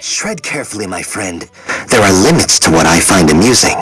Shred carefully, my friend. There are limits to what I find amusing.